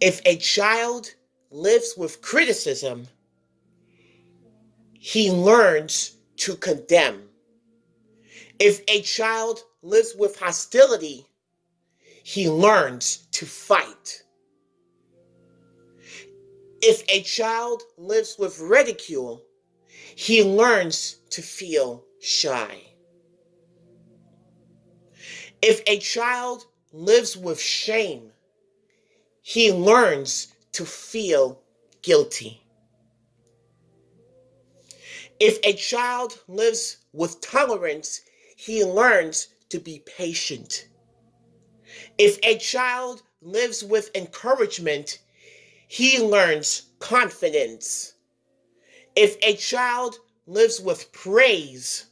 If a child lives with criticism, he learns to condemn. If a child lives with hostility, he learns to fight. If a child lives with ridicule, he learns to feel shy. If a child lives with shame, he learns to feel guilty. If a child lives with tolerance, he learns to be patient. If a child lives with encouragement, he learns confidence. If a child lives with praise,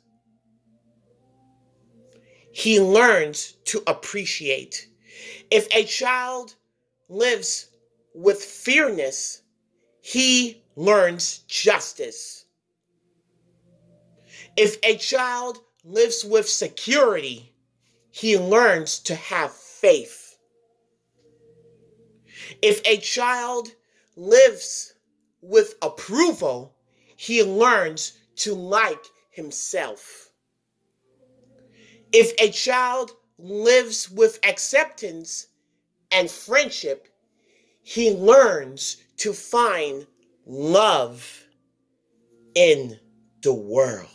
he learns to appreciate. If a child lives with fairness, he learns justice. If a child lives with security, he learns to have faith. If a child lives with approval, he learns to like himself. If a child lives with acceptance and friendship, he learns to find love in the world.